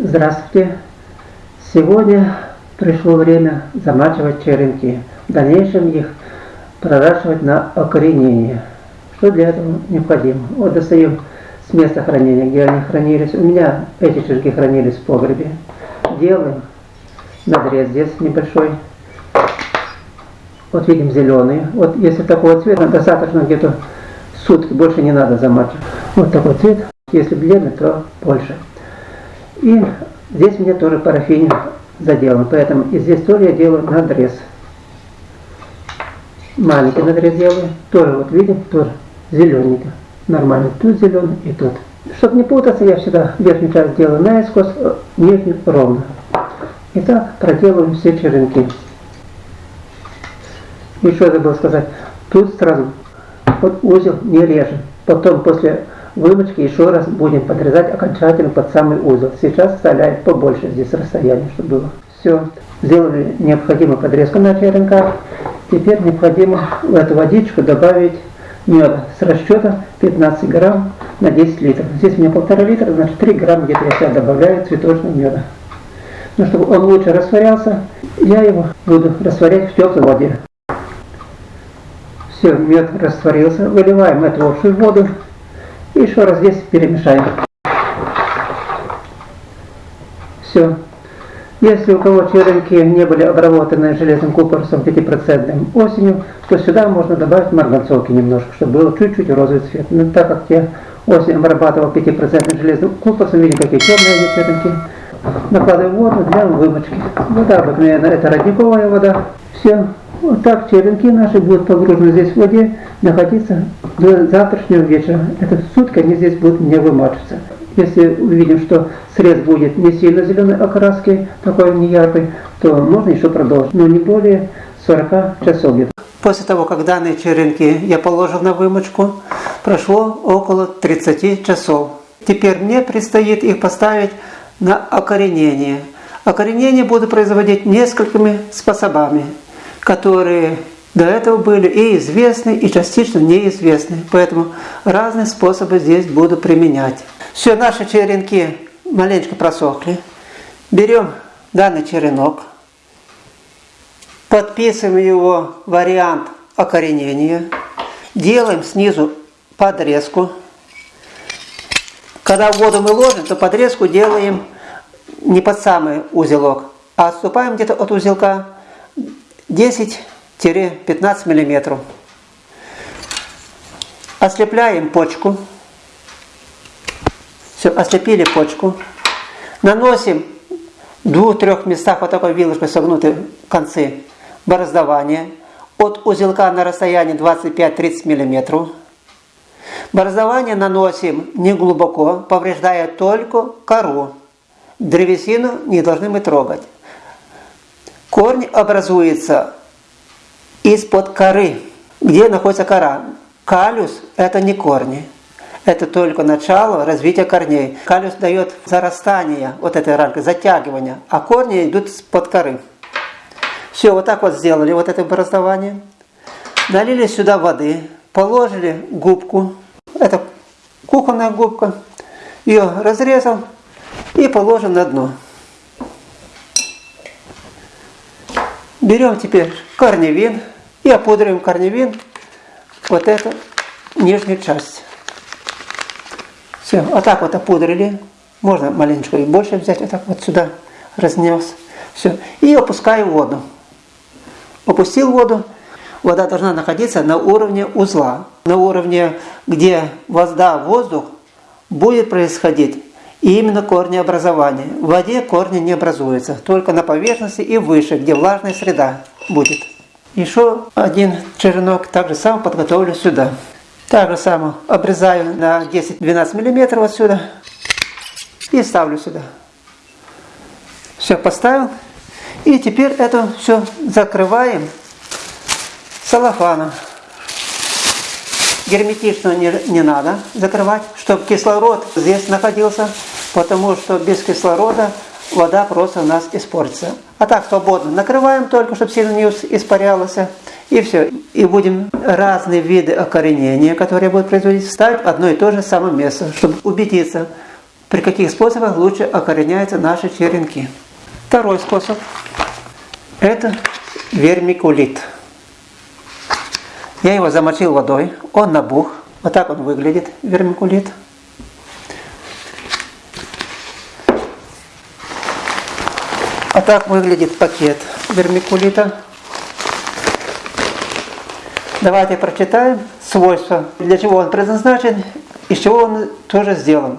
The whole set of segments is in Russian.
Здравствуйте! Сегодня пришло время замачивать черенки. В дальнейшем их проращивать на окоренение. Что для этого необходимо? Вот достаем с места хранения, где они хранились. У меня эти черенки хранились в погребе. Делаем надрез здесь небольшой. Вот видим зеленый. Вот если такого цвета, достаточно где-то сутки, больше не надо замачивать. Вот такой цвет. Если бледный, то больше. И здесь мне тоже парафин заделан, поэтому и здесь тоже я делаю надрез. Маленький надрез делаю, тоже вот видим, тоже зелененько. Нормально, тут зеленый и тут. Чтобы не путаться, я всегда верхнюю часть делаю наискось, э, нижнюю ровно. Итак, проделываем все черенки. Еще забыл сказать, тут сразу вот узел не режем. Потом после вымочки еще раз будем подрезать окончательно под самый узел. Сейчас оставляем побольше здесь расстояние, чтобы было. Все, сделали необходимую подрезку на черенках. Теперь необходимо в эту водичку добавить меда с расчета 15 грамм на 10 литров. Здесь у меня полтора литра, значит 3 грамма где-то я сейчас добавляю цветочного меда. Но чтобы он лучше растворялся, я его буду растворять в теплой воде. Все, мед растворился. Выливаем эту общую воду и еще раз здесь перемешаем. Все. Если у кого черенки не были обработаны железным купоросом 5% осенью, то сюда можно добавить марганцовки немножко, чтобы был чуть-чуть розовый цвет. Но так как я осенью обрабатывал 5% железным купоросом, видите, какие темные черенки, накладываю воду для вымочки. Вода обыкновенная, это родниковая вода. Все. Вот так черенки наши будут погружены здесь в воде, находиться до завтрашнего вечера. Это сутки они здесь будут не вымачиваться. Если увидим, что срез будет не сильно зеленой окраски, такой не яркой, то можно еще продолжить, но не более 40 часов. После того, как данные черенки я положил на вымочку, прошло около 30 часов. Теперь мне предстоит их поставить на окоренение. Окоренение буду производить несколькими способами которые до этого были и известны, и частично неизвестны. Поэтому разные способы здесь буду применять. Все, наши черенки маленько просохли. Берем данный черенок, подписываем его вариант окоренения, делаем снизу подрезку. Когда в воду мы ложим, то подрезку делаем не под самый узелок, а отступаем где-то от узелка 10-15 мм. Ослепляем почку. Все, ослепили почку. Наносим в двух-трех местах вот такой вилочкой согнуты концы бороздования. От узелка на расстоянии 25-30 мм. Бороздование наносим не глубоко, повреждая только кору. Древесину не должны мы трогать. Корень образуется из-под коры. Где находится кора? Калюс – это не корни. Это только начало развития корней. Калюс дает зарастание вот этой рамки, затягивание, а корни идут под коры. Все, вот так вот сделали вот это образование. Налили сюда воды, положили губку. Это кухонная губка. Ее разрезал и положим на дно. Берем теперь корневин и опудриваем корневин вот эту нижнюю часть. Все, вот так вот опудрили. Можно маленечко и больше взять, вот так вот сюда разнес. Все. И опускаю воду. Опустил воду. Вода должна находиться на уровне узла. На уровне, где вода, воздух будет происходить и именно корнеобразование. В воде корни не образуются, только на поверхности и выше, где влажная среда будет. Еще один черенок так же само подготовлю сюда. Так же само обрезаю на 10-12 мм отсюда и ставлю сюда. Все, поставил. И теперь это все закрываем салофаном. Герметично не, не надо закрывать, чтобы кислород здесь находился, потому что без кислорода вода просто у нас испортится. А так свободно накрываем только, чтобы сильно не испарялось. И все. И будем разные виды окоренения, которые будут производить, ставить в одно и то же самое место, чтобы убедиться, при каких способах лучше окореняются наши черенки. Второй способ – это вермикулит. Я его замочил водой, он набух. Вот так он выглядит, вермикулит. А так выглядит пакет вермикулита. Давайте прочитаем свойства, для чего он предназначен, из чего он тоже сделан.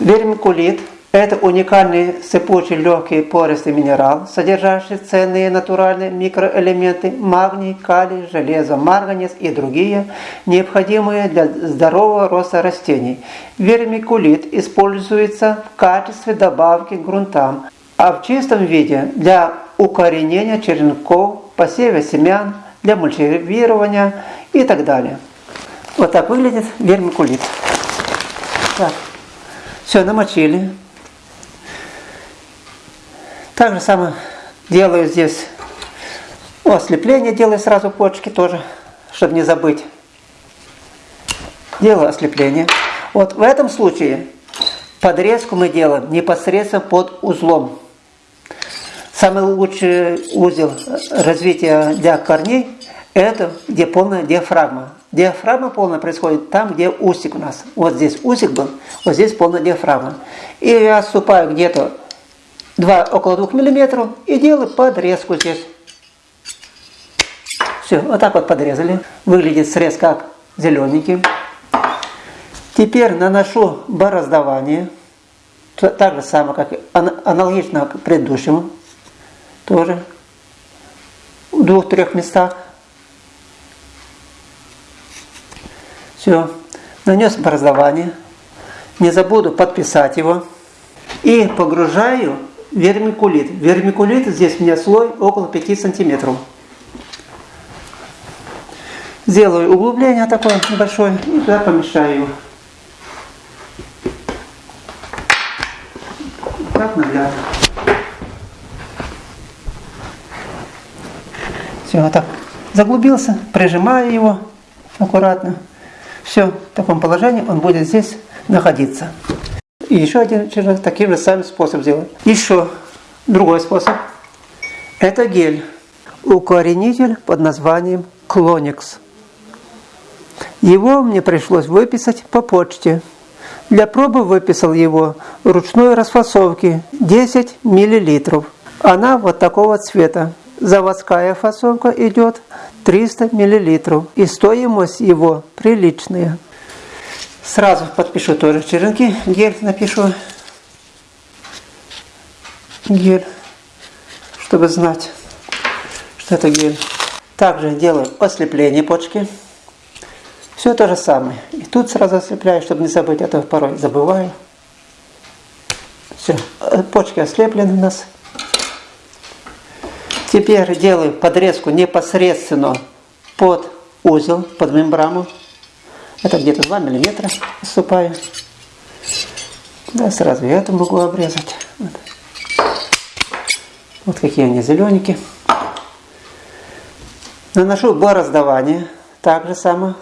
Вермикулит – это уникальный сыпучий легкий пористый минерал, содержащий ценные натуральные микроэлементы магний, калий, железо, марганец и другие, необходимые для здорового роста растений. Вермикулит используется в качестве добавки к грунтам, а в чистом виде для укоренения черенков, посева семян, для мульчирования и так далее. Вот так выглядит вермикулит. Так. Все, намочили. Так же самое делаю здесь ослепление, делаю сразу почки тоже, чтобы не забыть. Делаю ослепление. Вот в этом случае подрезку мы делаем непосредственно под узлом. Самый лучший узел развития для корней – это где полная диафрагма. Диафрагма полная происходит там, где усик у нас. Вот здесь усик был, вот здесь полная диафрагма. И я отступаю где-то 2, около 2 мм и делаю подрезку здесь. Все, вот так вот подрезали. Выглядит срез как зелененький. Теперь наношу бороздование. Так же самое, как аналогично к предыдущему. Тоже в двух-трех местах. Все. Нанес образование. Не забуду подписать его. И погружаю вермикулит. Вермикулит здесь у меня слой около 5 сантиметров. Сделаю углубление такое небольшое и туда помешаю его. Так наглядно. Все, вот так. Заглубился, прижимаю его аккуратно. Все, в таком положении он будет здесь находиться. И еще один черенок таким же самым способ сделать. Еще другой способ. Это гель. Укоренитель под названием Клоникс. Его мне пришлось выписать по почте. Для пробы выписал его ручной расфасовки 10 мл. Она вот такого цвета. Заводская фасовка идет 300 мл. И стоимость его приличная. Сразу подпишу тоже черенки. Гель напишу. Гель. Чтобы знать, что это гель. Также делаю ослепление почки. Все то же самое. И тут сразу ослепляю, чтобы не забыть, а то порой забываю. Все, почки ослеплены у нас. Теперь делаю подрезку непосредственно под узел, под мембрану. Это где-то 2 миллиметра отступаю. Да, сразу я это могу обрезать. Вот, вот какие они зелененькие. Наношу бороздование. Так же само.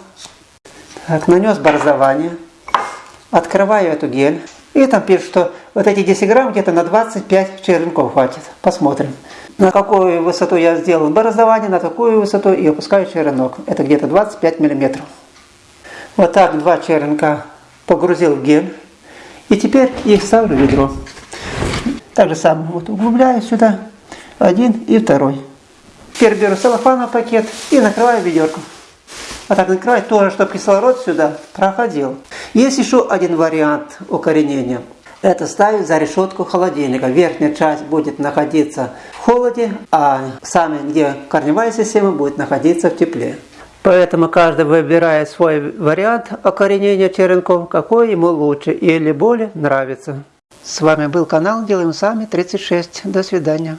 Так, нанес бороздование. Открываю эту гель. И там пишут, что вот эти 10 грамм где-то на 25 черенков хватит. Посмотрим на какую высоту я сделал бороздование, на такую высоту и опускаю черенок. Это где-то 25 миллиметров. Вот так два черенка погрузил в гель. И теперь их ставлю в ведро. Так же самое вот углубляю сюда один и второй. Теперь беру целлофановый пакет и накрываю ведерко. А так накрывать тоже, чтобы кислород сюда проходил. Есть еще один вариант укоренения это ставить за решетку холодильника. Верхняя часть будет находиться в холоде, а сами, где корневая система, будет находиться в тепле. Поэтому каждый выбирает свой вариант окоренения черенков, какой ему лучше или более нравится. С вами был канал Делаем Сами 36. До свидания.